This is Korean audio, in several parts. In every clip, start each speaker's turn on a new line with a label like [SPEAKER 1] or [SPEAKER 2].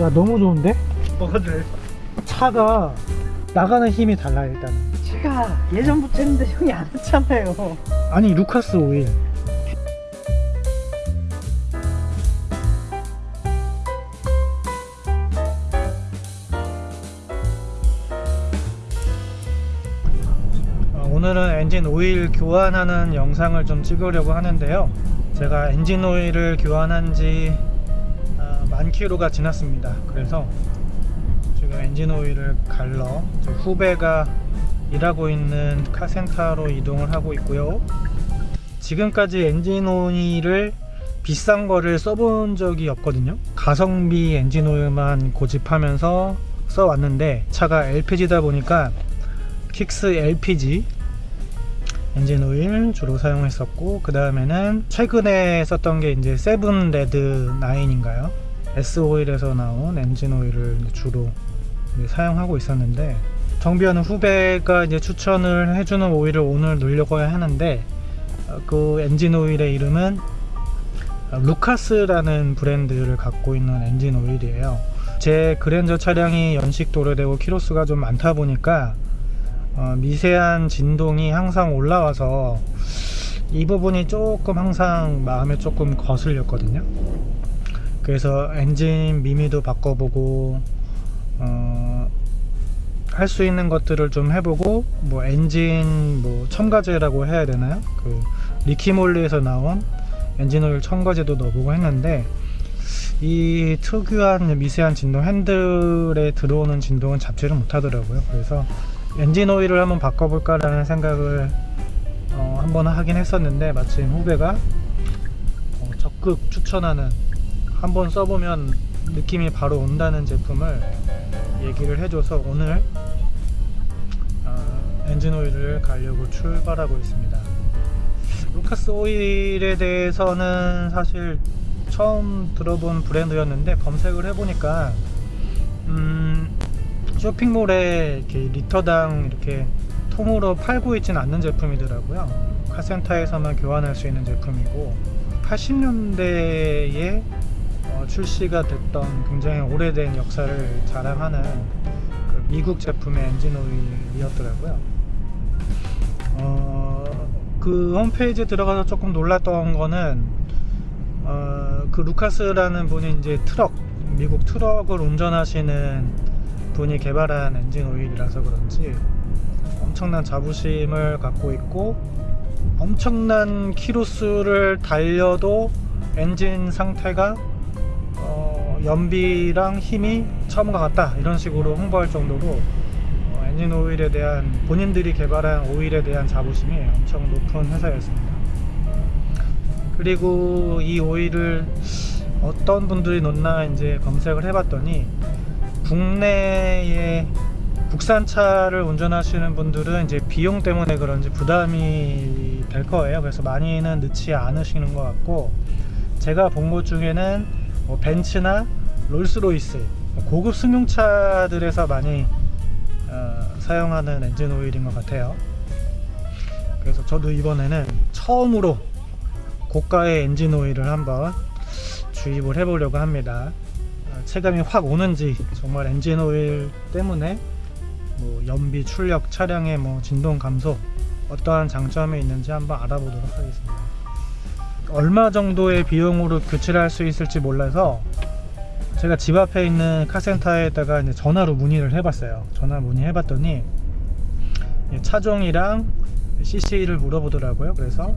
[SPEAKER 1] 야 너무 좋은데?
[SPEAKER 2] 뭐가 돼?
[SPEAKER 1] 차가 나가는 힘이 달라 일단
[SPEAKER 2] 제가 예전부터 했는데 형이 안 했잖아요.
[SPEAKER 1] 아니 루카스 오일 어, 오늘은 엔진 오일 교환하는 영상을 좀 찍으려고 하는데요 제가 엔진 오일을 교환한 지 아, 만 킬로가 지났습니다. 그래서 지금 엔진 오일을 갈러 저 후배가 일하고 있는 카센터로 이동을 하고 있고요. 지금까지 엔진 오일을 비싼 거를 써본 적이 없거든요. 가성비 엔진 오일만 고집하면서 써왔는데 차가 LPG다 보니까 Kixx LPG 엔진 오일 주로 사용했었고 그 다음에는 최근에 썼던 게 이제 seven red 9인가요 S-OIL에서 나온 엔진 오일을 주로 사용하고 있었는데 정비하는 후배가 이제 추천을 해주는 오일을 오늘 넣으려고 하는데 어, 그 엔진 오일의 이름은 어, 루카스라는 브랜드를 갖고 있는 엔진 오일이에요. 제 그랜저 차량이 연식도 오래되고 키로수가 좀 많다 보니까 어, 미세한 진동이 항상 올라와서 이 부분이 조금 항상 마음에 조금 거슬렸거든요 그래서 엔진 미미도 바꿔보고 어, 할 수 있는 것들을 좀 해보고 뭐 엔진 뭐 첨가제라고 해야 되나요? 그 Liqui Moly에서 나온 엔진 오일 첨가제도 넣어보고 했는데 이 특유한 미세한 진동 핸들에 들어오는 진동은 잡지를 못하더라고요. 그래서 엔진 오일을 한번 바꿔볼까 라는 생각을 어, 한번 하긴 했었는데 마침 후배가 어, 적극 추천하는 한번 써보면 느낌이 바로 온다는 제품을 얘기를 해줘서 오늘 어, 엔진 오일을 가려고 출발하고 있습니다. 루카스 오일에 대해서는 사실 처음 들어본 브랜드였는데 검색을 해보니까 음, 쇼핑몰에 이렇게 리터당 이렇게 통으로 팔고 있지는 않는 제품이더라고요. 카센터에서만 교환할 수 있는 제품이고 80년대에 어, 출시가 됐던 굉장히 오래된 역사를 자랑하는 그 미국 제품의 엔진 오일이었더라고요. 어, 그 홈페이지에 들어가서 조금 놀랐던 거는 어, 그 루카스라는 분이 이제 트럭 미국 트럭을 운전하시는 분이 개발한 엔진 오일이라서 그런지 엄청난 자부심을 갖고 있고 엄청난 키로수를 달려도 엔진 상태가 어, 연비랑 힘이 처음과 같다 이런 식으로 홍보할 정도로 어, 엔진 오일에 대한 본인들이 개발한 오일에 대한 자부심이 엄청 높은 회사였습니다 그리고 이 오일을 어떤 분들이 넣나 이제 검색을 해봤더니 국내에 국산차를 운전하시는 분들은 이제 비용 때문에 그런지 부담이 될 거예요. 그래서 많이는 넣지 않으시는 것 같고 제가 본 것 중에는 뭐 벤츠나 롤스로이스 고급 승용차들에서 많이 어, 사용하는 엔진 오일인 것 같아요. 그래서 저도 이번에는 처음으로 고가의 엔진 오일을 한번 주입을 해보려고 합니다. 어, 체감이 확 오는지 정말 엔진 오일 때문에 뭐 연비, 출력, 차량의 뭐 진동 감소 어떠한 장점이 있는지 한번 알아보도록 하겠습니다. 얼마 정도의 비용으로 교체를 할 수 있을지 몰라서 제가 집 앞에 있는 카센터에다가 이제 전화로 문의를 해봤어요. 전화 문의해봤더니 차종이랑 CC를 물어보더라고요. 그래서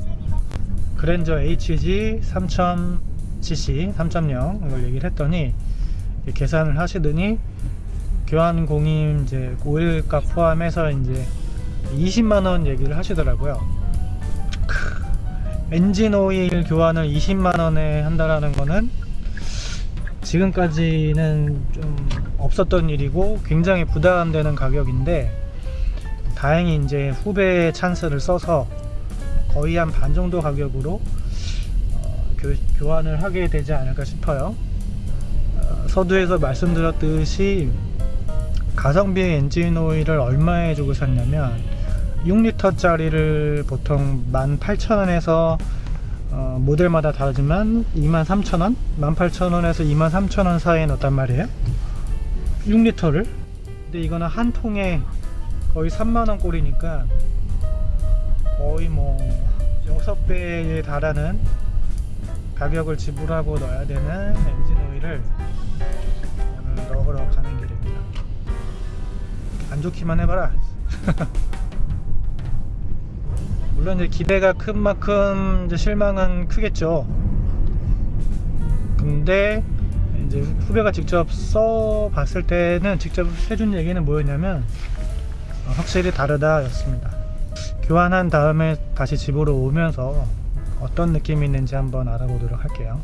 [SPEAKER 1] 그랜저 HG 3000cc 3.0 이걸 얘기를 했더니 계산을 하시더니 교환 공임 이제 오일값 포함해서 이제 20만원 얘기를 하시더라고요. 크, 엔진 오일 교환을 20만원에 한다라는 거는 지금까지는 좀 없었던 일이고 굉장히 부담되는 가격인데 다행히 이제 후배 찬스를 써서 거의 한 반 정도 가격으로 어, 교, 교환을 하게 되지 않을까 싶어요. 어, 서두에서 말씀드렸듯이 가성비 엔진 오일을 얼마에 주고 샀냐면 6리터 짜리를 보통 18,000원에서 어, 모델마다 다르지만 23,000원, 18,000원에서 23,000원 사이에 넣었단 말이에요. 6리터를. 근데 이거는 한 통에 거의 3만원 꼴이니까 거의 뭐 6배에 달하는 가격을 지불하고 넣어야 되는 엔진 오일을 넣으러 가는 길입니다. 안 좋기만 해봐라. 물론 이제 기대가 큰 만큼 이제 실망은 크겠죠. 근데 이제 후배가 직접 써 봤을 때는 직접 해준 얘기는 뭐였냐면 어, 확실히 다르다 였습니다. 교환한 다음에 다시 집으로 오면서 어떤 느낌이 있는지 한번 알아보도록 할게요.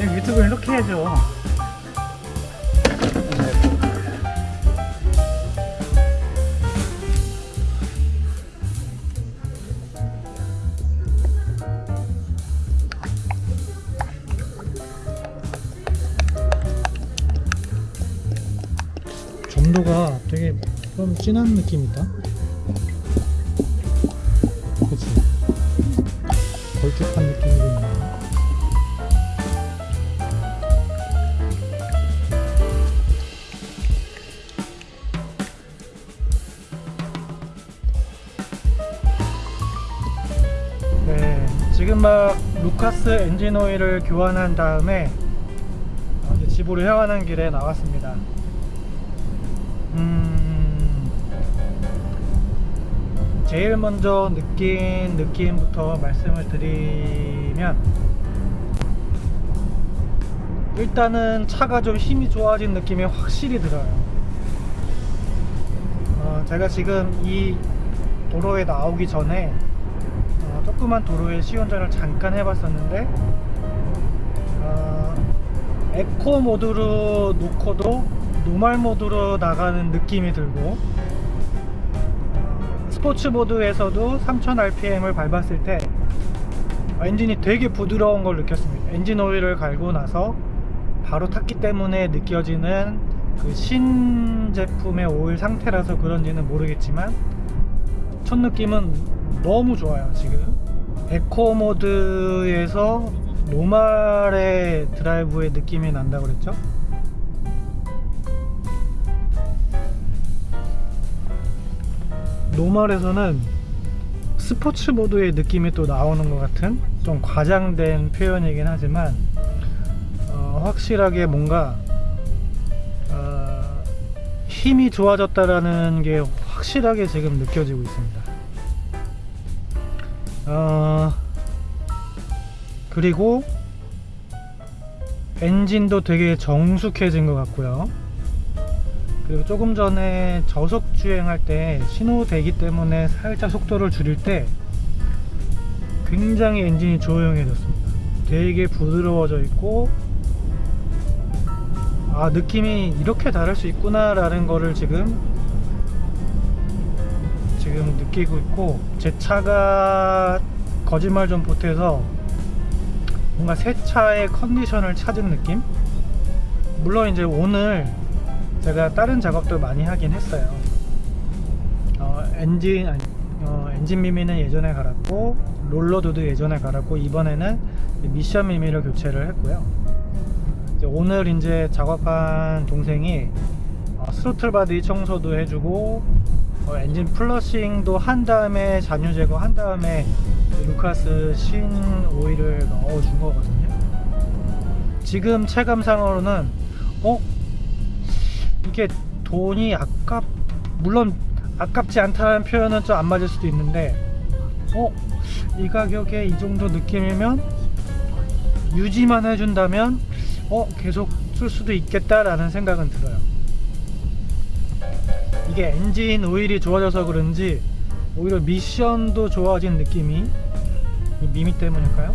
[SPEAKER 1] 유튜브 이렇게 해줘. 점도가 되게 좀 진한 느낌이다. 그치? 걸쭉한 느낌이 지금 막 루카스 엔진 오일을 교환한 다음에 집으로 향하는 길에 나왔습니다. 음, 제일 먼저 느낀 느낌부터 말씀을 드리면 일단은 차가 좀 힘이 좋아진 느낌이 확실히 들어요. 어, 제가 지금 이 도로에 나오기 전에 어, 조그만 도로에 시운전을 잠깐 해봤었는데 어, 에코 모드로 놓고도 normal 모드로 나가는 느낌이 들고 어, 스포츠 모드에서도 3000rpm을 밟았을 때 엔진이 되게 부드러운 걸 느꼈습니다. 엔진 오일을 갈고 나서 바로 탔기 때문에 느껴지는 그 신제품의 오일 상태라서 그런지는 모르겠지만 첫 느낌은 너무 좋아요 지금 에코 모드에서 normal의 드라이브의 느낌이 난다고 그랬죠 노멀에서는 스포츠 모드의 느낌이 또 나오는 것 같은 좀 과장된 표현이긴 하지만 어, 확실하게 뭔가 어, 힘이 좋아졌다라는 게 확실하게 지금 느껴지고 있습니다. 어, 그리고 엔진도 되게 정숙해진 것 같고요. 그리고 조금 전에 저속 주행할 때 신호 대기 때문에 살짝 속도를 줄일 때 굉장히 엔진이 조용해졌습니다. 되게 부드러워져 있고 아 느낌이 이렇게 다를 수 있구나 라는 거를 지금 지금 느끼고 있고 제 차가 거짓말 좀 보태서 뭔가 새 차의 컨디션을 찾은 느낌? 물론 이제 오늘 제가 다른 작업도 많이 하긴 했어요. 어, 엔진 아니, 어, 엔진 미미는 예전에 갈았고 roll rod도 예전에 갈았고 이번에는 미션 미미를 교체를 했고요. 이제 오늘 이제 작업한 동생이 어, throttle body 청소도 해주고 어, 엔진 flushing도 한 다음에 잔유 제거 한 다음에 루카스 신 오일을 넣어준 거거든요 지금 체감상으로는 어? 이게 돈이 아깝 물론 아깝지 않다는 표현은 좀 안 맞을 수도 있는데 어? 이 가격에 이 정도 느낌이면 유지만 해준다면 어? 계속 쓸 수도 있겠다라는 생각은 들어요 이게 엔진 오일이 좋아져서 그런지 오히려 미션도 좋아진 느낌이 이 미미 때문일까요?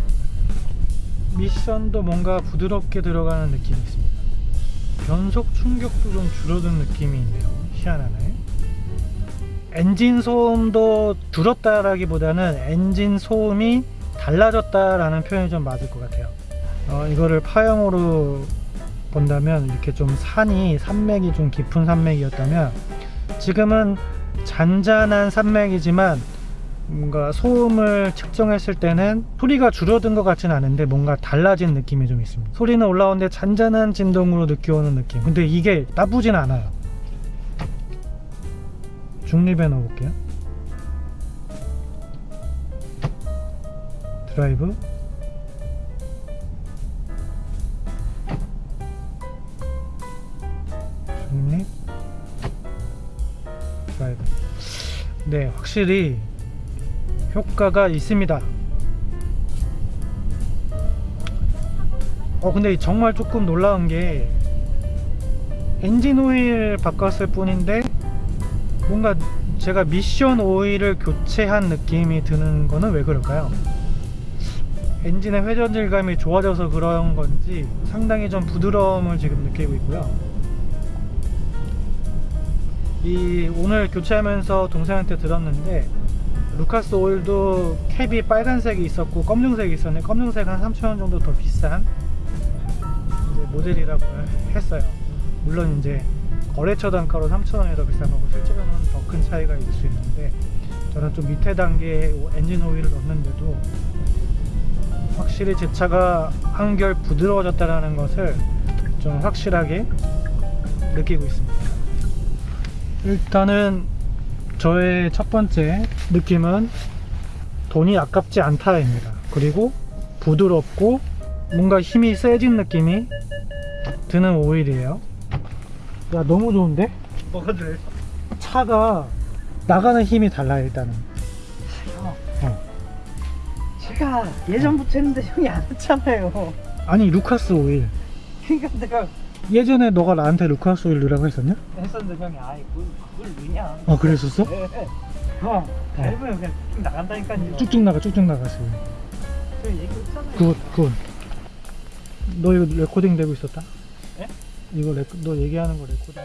[SPEAKER 1] 미션도 뭔가 부드럽게 들어가는 느낌이 있습니다. 변속 충격도 좀 줄어든 느낌이 있네요 희한하네. 엔진 소음도 줄었다라기보다는 엔진 소음이 달라졌다라는 표현이 좀 맞을 것 같아요. 어, 이거를 파형으로 본다면 이렇게 좀 산이 산맥이 좀 깊은 산맥이었다면 지금은 잔잔한 산맥이지만 뭔가 소음을 측정했을 때는 소리가 줄어든 것 같지는 않은데 뭔가 달라진 느낌이 좀 있습니다. 소리는 올라오는데 잔잔한 진동으로 느껴오는 느낌. 근데 이게 나쁘진 않아요. 중립에 넣어볼게요. 드라이브 네 확실히 효과가 있습니다 어 근데 정말 조금 놀라운 게 엔진 오일 바꿨을 뿐인데 뭔가 제가 미션 오일을 교체한 느낌이 드는 거는 왜 그럴까요? 엔진의 회전 질감이 좋아져서 그런 건지 상당히 좀 부드러움을 지금 느끼고 있고요. 이 오늘 교체하면서 동생한테 들었는데 루카스 오일도 캡이 빨간색이 있었고 검정색이 있었는데 검정색 한 3,000원 정도 더 비싼 모델이라고 했어요. 물론 이제 거래처 단가로 3,000원이 더 비싼 거고 실제로는 더 큰 차이가 있을 수 있는데 저는 좀 밑에 단계의 엔진 오일을 넣는데도 확실히 제 차가 한결 부드러워졌다는 것을 좀 확실하게 느끼고 있습니다. 일단은 저의 첫 번째 느낌은 돈이 아깝지 않다입니다. 그리고 부드럽고 뭔가 힘이 세진 느낌이 드는 오일이에요. 야 너무 좋은데?
[SPEAKER 2] 뭐가 돼?
[SPEAKER 1] 차가 나가는 힘이 달라요 일단은. 어.
[SPEAKER 2] 제가 예전부터 했는데 형이 안 했잖아요.
[SPEAKER 1] 아니 루카스 오일.
[SPEAKER 2] 그러니까 내가
[SPEAKER 1] 예전에 너가 나한테 루카스 오일 넣으라고 했었냐?
[SPEAKER 2] 했었는데 형이 아이 그걸, 그걸 넣냐?
[SPEAKER 1] 어 그랬었어?
[SPEAKER 2] 네. 형 밟으면 그냥 쭉 나간다니까요.
[SPEAKER 1] 쭉쭉 나가 쭉쭉 나갔어.
[SPEAKER 2] 저 얘기했잖아요.
[SPEAKER 1] 그거. 너 이거 레코딩 되고 있었다?
[SPEAKER 2] 예?
[SPEAKER 1] 이거 레, 너 얘기하는 거 레코딩.